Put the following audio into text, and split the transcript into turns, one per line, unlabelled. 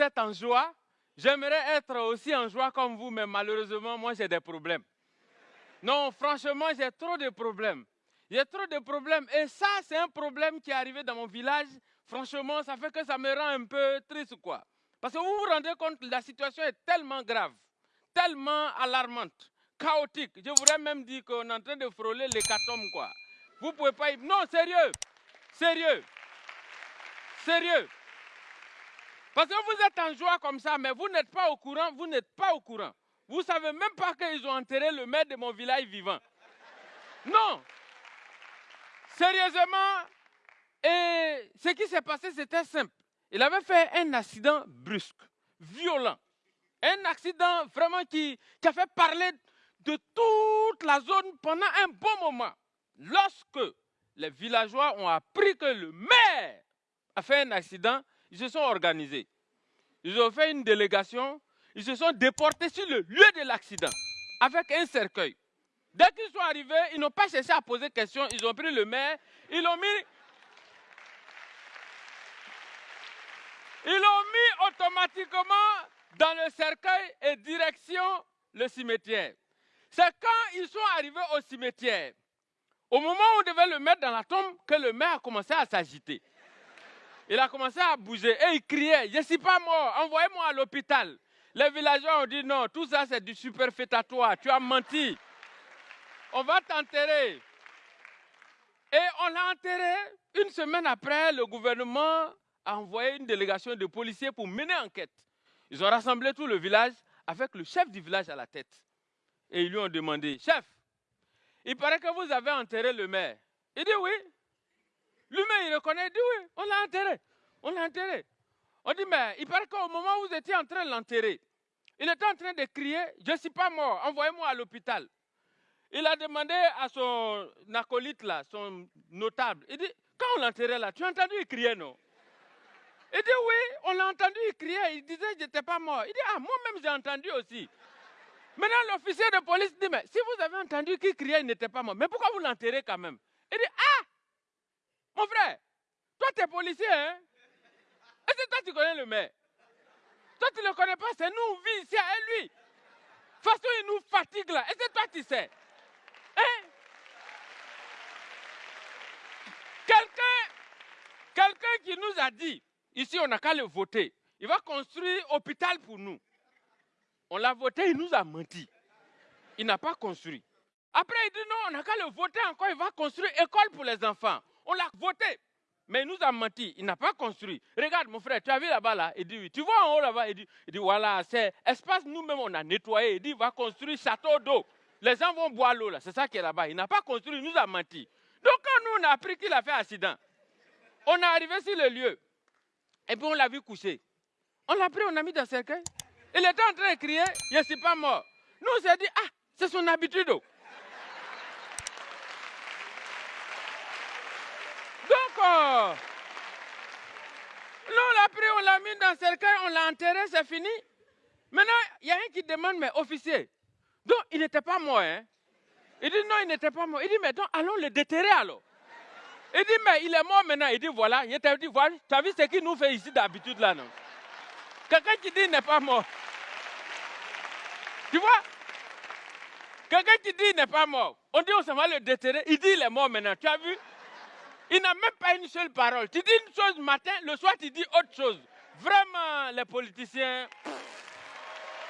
vous êtes en joie. J'aimerais être aussi en joie comme vous, mais malheureusement, moi, j'ai des problèmes. Non, franchement, j'ai trop de problèmes. J'ai trop de problèmes. Et ça, c'est un problème qui est arrivé dans mon village. Franchement, ça fait que ça me rend un peu triste, quoi. Parce que vous vous rendez compte, la situation est tellement grave, tellement alarmante, chaotique. Je voudrais même dire qu'on est en train de frôler l'hécatombe, quoi. Vous pouvez pas y... Non, sérieux, sérieux, sérieux. Parce que vous êtes en joie comme ça, mais vous n'êtes pas au courant, vous n'êtes pas au courant. Vous savez même pas qu'ils ont enterré le maire de mon village vivant. Non. Sérieusement, et ce qui s'est passé, c'était simple. Il avait fait un accident brusque, violent. Un accident vraiment qui a fait parler de toute la zone pendant un bon moment. Lorsque les villageois ont appris que le maire a fait un accident, ils se sont organisés. Ils ont fait une délégation, ils se sont déportés sur le lieu de l'accident avec un cercueil. Dès qu'ils sont arrivés, ils n'ont pas cherché à poser question, ils ont pris le maire, ils l'ont mis Ils l'ont mis automatiquement dans le cercueil et direction le cimetière. C'est quand ils sont arrivés au cimetière, au moment où on devait le mettre dans la tombe, que le maire a commencé à s'agiter. Il a commencé à bouger et il criait, je ne suis pas mort, envoyez-moi à l'hôpital. Les villageois ont dit non, tout ça c'est du superfétatoire, tu as menti. On va t'enterrer. Et on l'a enterré. Une semaine après, le gouvernement a envoyé une délégation de policiers pour mener enquête. Ils ont rassemblé tout le village avec le chef du village à la tête. Et ils lui ont demandé, chef, il paraît que vous avez enterré le maire. Il dit oui. Lui-même, il reconnaît, dit oui, on l'a enterré. On l'a enterré. On dit, mais il paraît qu'au moment où vous étiez en train de l'enterrer, il était en train de crier, je ne suis pas mort, envoyez-moi à l'hôpital. Il a demandé à son acolyte là, son notable, il dit, quand on l'enterrait là, tu as entendu il crier, non? Il dit oui, on l'a entendu, il criait, il disait je n'étais pas mort. Il dit ah, moi-même j'ai entendu aussi. Maintenant l'officier de police dit mais si vous avez entendu qu'il criait, il n'était pas mort, mais pourquoi vous l'enterrez quand même? Il dit ah, mon frère, toi tu es policier, hein? Est-ce que toi tu connais le maire? Toi tu ne le connais pas, c'est nous, on vit ici à lui. De toute façon, il nous fatigue là. Est-ce que toi tu sais? Hein? Quelqu'un quelqu'un qui nous a dit Ici, on n'a qu'à le voter. Il va construire hôpital pour nous. On l'a voté, il nous a menti. Il n'a pas construit. Après, il dit non, on n'a qu'à le voter encore, il va construire école pour les enfants. On l'a voté. Mais il nous a menti, il n'a pas construit. Regarde mon frère, tu as vu là-bas là? Il dit oui. Tu vois en haut là-bas il dit, il dit voilà, c'est espace nous-mêmes on a nettoyé. Il dit va construire château d'eau. Les gens vont boire l'eau là, c'est ça qui est là-bas. Il n'a pas construit, il nous a menti. Donc quand nous on a appris qu'il a fait accident, on est arrivé sur le lieu. Et puis on l'a vu coucher. On l'a pris, on l'a mis dans le cercueil. Il était en train de crier, je ne suis pas mort. Nous, on s'est dit, ah, c'est son habitude. Euh, nous, on l'a pris, on l'a mis dans le cercueil, on l'a enterré, c'est fini. Maintenant, il y a un qui demande, mais officier, donc il n'était pas mort, hein? Il dit, non, il n'était pas mort. Il dit, mais donc, allons le déterrer alors. Il dit, mais il est mort maintenant. Il dit, voilà. Il t'a dit, voilà. Tu as vu ce qu'il nous fait ici d'habitude là, non? Quelqu'un qui dit, il n'est pas mort. Tu vois? Quelqu'un qui dit, il n'est pas mort. On dit, on s'en va le déterrer. Il dit, il est mort maintenant. Tu as vu? Il n'a même pas une seule parole. Tu dis une chose matin, le soir, tu dis autre chose. Vraiment, les politiciens.